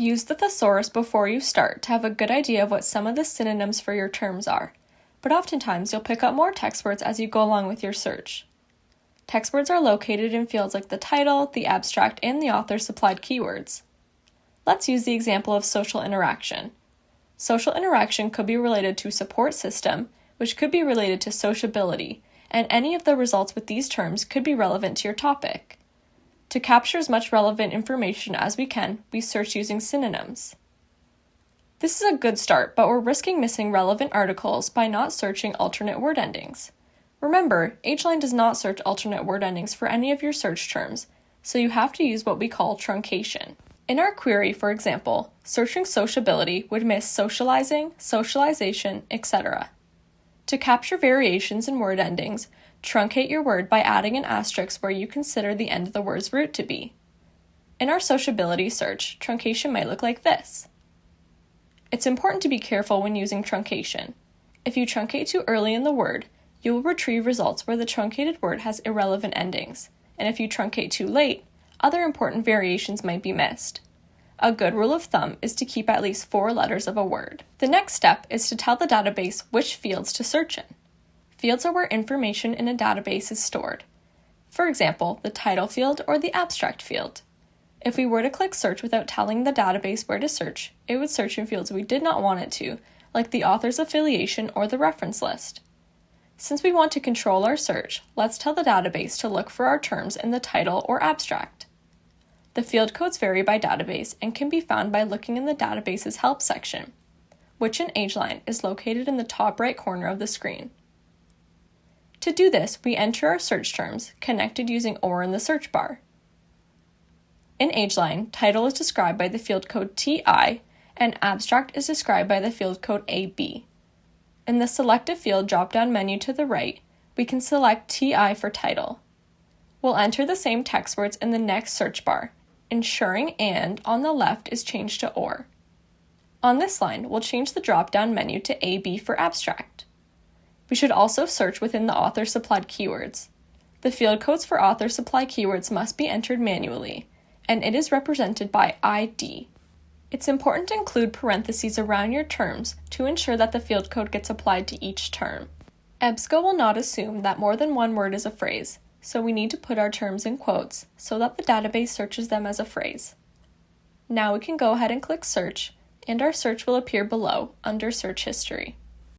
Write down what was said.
Use the thesaurus before you start to have a good idea of what some of the synonyms for your terms are, but oftentimes you'll pick up more text words as you go along with your search. Text words are located in fields like the title, the abstract, and the author supplied keywords. Let's use the example of social interaction. Social interaction could be related to support system, which could be related to sociability, and any of the results with these terms could be relevant to your topic. To capture as much relevant information as we can, we search using synonyms. This is a good start, but we're risking missing relevant articles by not searching alternate word endings. Remember, Ageline does not search alternate word endings for any of your search terms, so you have to use what we call truncation. In our query, for example, searching sociability would miss socializing, socialization, etc. To capture variations in word endings, Truncate your word by adding an asterisk where you consider the end of the word's root to be. In our sociability search, truncation might look like this. It's important to be careful when using truncation. If you truncate too early in the word, you will retrieve results where the truncated word has irrelevant endings, and if you truncate too late, other important variations might be missed. A good rule of thumb is to keep at least four letters of a word. The next step is to tell the database which fields to search in. Fields are where information in a database is stored. For example, the title field or the abstract field. If we were to click search without telling the database where to search, it would search in fields we did not want it to, like the author's affiliation or the reference list. Since we want to control our search, let's tell the database to look for our terms in the title or abstract. The field codes vary by database and can be found by looking in the database's help section, which in Ageline is located in the top right corner of the screen. To do this, we enter our search terms, connected using OR in the search bar. In Ageline, title is described by the field code TI, and abstract is described by the field code AB. In the Selected Field drop-down menu to the right, we can select TI for title. We'll enter the same text words in the next search bar, ensuring AND on the left is changed to OR. On this line, we'll change the drop-down menu to AB for abstract. We should also search within the author supplied keywords. The field codes for author supply keywords must be entered manually, and it is represented by ID. It's important to include parentheses around your terms to ensure that the field code gets applied to each term. EBSCO will not assume that more than one word is a phrase, so we need to put our terms in quotes so that the database searches them as a phrase. Now we can go ahead and click search, and our search will appear below under search history.